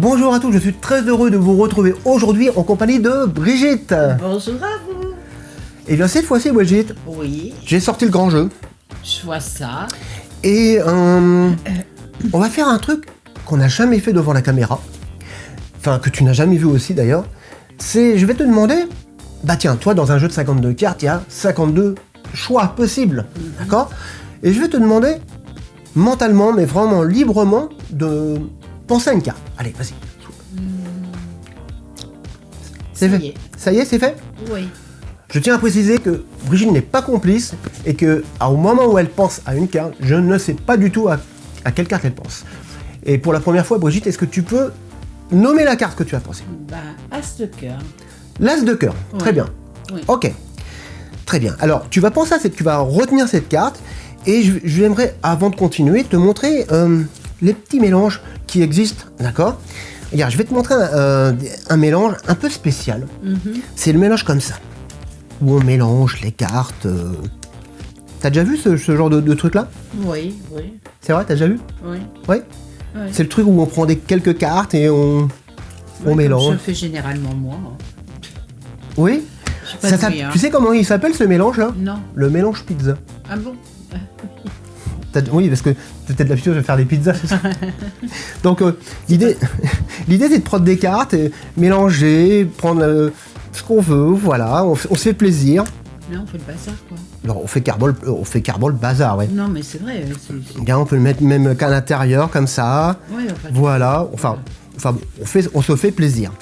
Bonjour à tous, je suis très heureux de vous retrouver aujourd'hui en compagnie de Brigitte. Bonjour à vous. Et bien cette fois-ci, Brigitte, Oui, j'ai sorti le grand jeu. je vois ça. Et euh, on va faire un truc qu'on n'a jamais fait devant la caméra. Enfin, que tu n'as jamais vu aussi d'ailleurs. C'est, je vais te demander, bah tiens, toi dans un jeu de 52 cartes, il y a 52 choix possibles. D'accord? Et je vais te demander, mentalement, mais vraiment librement, de à une carte. Allez, vas-y. C'est Ça fait. est. Ça y est, c'est fait Oui. Je tiens à préciser que Brigitte n'est pas complice et que au moment où elle pense à une carte, je ne sais pas du tout à, à quelle carte elle pense. Et pour la première fois, Brigitte, est-ce que tu peux nommer la carte que tu as pensée? Bah, As de cœur. L'As de cœur. Oui. Très bien. Oui. Ok. Très bien. Alors, tu vas penser à cette, tu vas retenir cette carte et je, je j'aimerais, avant de continuer, te montrer euh, les petits mélanges qui existent. D'accord? Regarde, je vais te montrer un, euh, un mélange un peu spécial. Mhm. C'est le mélange comme ça, où on mélange les cartes. euh. T'as déjà vu ce, ce genre de, de truc-là? Oui, oui, C'est vrai, t'as déjà vu? Oui. Ouais. oui. C'est le truc où on prend des quelques cartes et on, on Ouais, mélange. Je fais généralement moi. Oui Ça hein. Tu sais comment il s'appelle ce mélange-là? Non. Le mélange pizza. Ah bon? Oui, parce que t'as peut-être l'habitude de faire des pizzas, Donc, euh, l'idée, l'idée c'est de prendre des cartes, et mélanger, prendre euh, ce qu'on veut, voilà, on, se fait plaisir. Là, on fait le bazar, quoi. Alors, on fait carbone, on fait bazar, ouais. Non, mais c'est vrai. Bien, on peut le mettre même qu'à l'intérieur, comme ça. Ouais, Voilà, enfin, enfin on, fait, on se fait plaisir.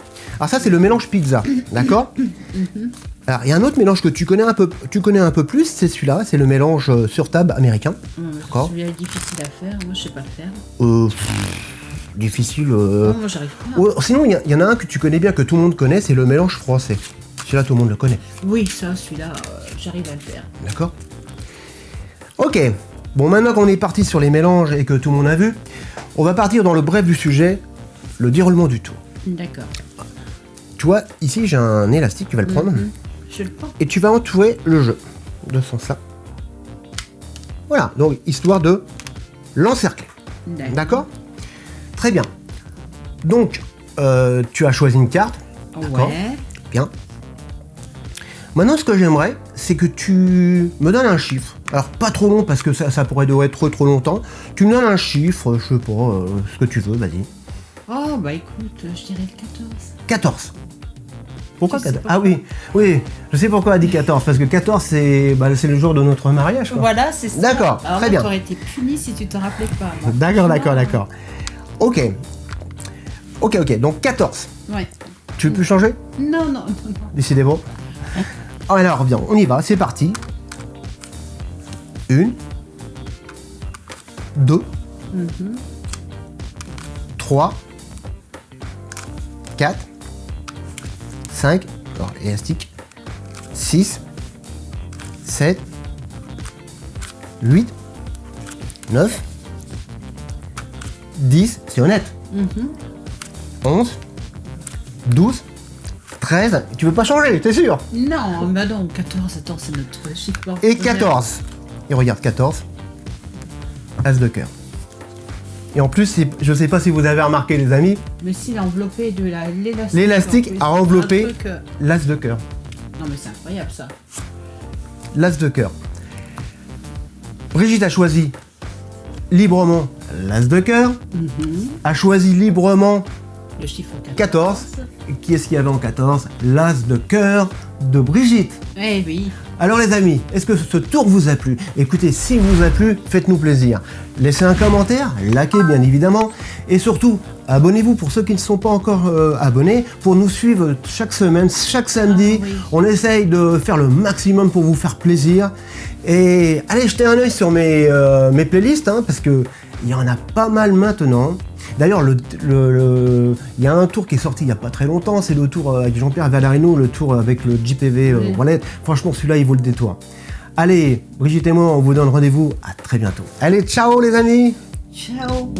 Alors ça, c'est le mélange pizza, d'accord Alors, il y a un autre mélange que tu connais un peu, tu connais un peu plus, c'est celui-là, c'est le mélange euh, sur table américain. D'accord. Celui-là est difficile à faire. Moi, je sais pas le faire. Euh, pff, difficile. euh. Non, moi, j'arrive pas. Sinon, il y, a- il y en a un que tu connais bien, que tout le monde connaît, c'est le mélange français. Celui-là, tout le monde le connaît, Oui, ça, celui-là, euh, j'arrive à le faire. d'accord Ok, bon, maintenant qu'on est parti sur les mélanges et que tout le monde a vu, on va partir dans le bref du sujet, le déroulement du tour. D'accord. Tu vois, ici, j'ai un élastique, tu vas le prendre. Mhm. Je le prends. et tu vas entourer le jeu de ce sens-là. Voilà, donc histoire de l'encercler. D'accord. D'accord? Très bien. Donc, euh, tu as choisi une carte. D'accord. Ouais. Bien. Maintenant, ce que j'aimerais, c'est que tu me donnes un chiffre. Alors, pas trop long parce que ça, ça pourrait durer trop trop longtemps. Tu me donnes un chiffre, je sais pas, euh, ce que tu veux, vas-y. Oh, bah écoute, je dirais le 14. 14. Pourquoi Je sais 14 pas Ah oui, oui, je sais pourquoi a dit 14, parce que 14, c'est bah, c'est le jour de notre mariage. quoi. Voilà, c'est ça. D'accord, très bien. t'aurais été puni si tu t'en rappelais pas. moi. D'accord, d'accord, d'accord. Ok. Ok, ok, donc 14. Ouais. Tu peux changer? Non, non, non, non. Décidément. Alors, bien, on y va, c'est parti. Une. Deux. Mhm. Trois. Quatre. Cinq. Alors, élastique. Six. Sept. Huit. Neuf. Dix. C'est honnête. Mhm. 11, 12, 13. Tu veux pas changer, t'es sûr? Non, bah non, 14, attends, c'est notre chiffre. Et 14. Et regarde, 14. As de cœur. Et en plus, je sais pas si vous avez remarqué, les amis, Mais si l'enveloppé de la- l'élastique. L'élastique a enveloppé- euh, l'as de cœur. Non, mais c'est incroyable ça. L'as de cœur. Brigitte a choisi librement l'as de cœur, Mhm. a choisi librement Le chiffre 14. 14. Et Qui est-ce qu'il y avait en 14 L'as de cœur de Brigitte. Eh oui. Alors les amis, est-ce que ce tour vous a plu? Écoutez, s'il vous a plu, faites-nous plaisir. Laissez un commentaire, likez bien évidemment, et surtout, abonnez-vous pour ceux qui ne sont pas encore euh, abonnés, pour nous suivre chaque semaine, chaque samedi. Ah oui. On essaye de faire le maximum pour vous faire plaisir. Et allez jeter un œil sur mes, euh, mes playlists, hein, parce que il y en a pas mal maintenant. D'ailleurs, le, le- le- il y a un tour qui est sorti il n'y a pas très longtemps, c'est le tour euh, avec Jean-Pierre Valarino, le tour avec le JPV euh, Oui. Wallet. Franchement, celui-là, il vaut le détour. Allez, Brigitte et moi, on vous donne rendez-vous à très bientôt. Allez, ciao les amis Ciao.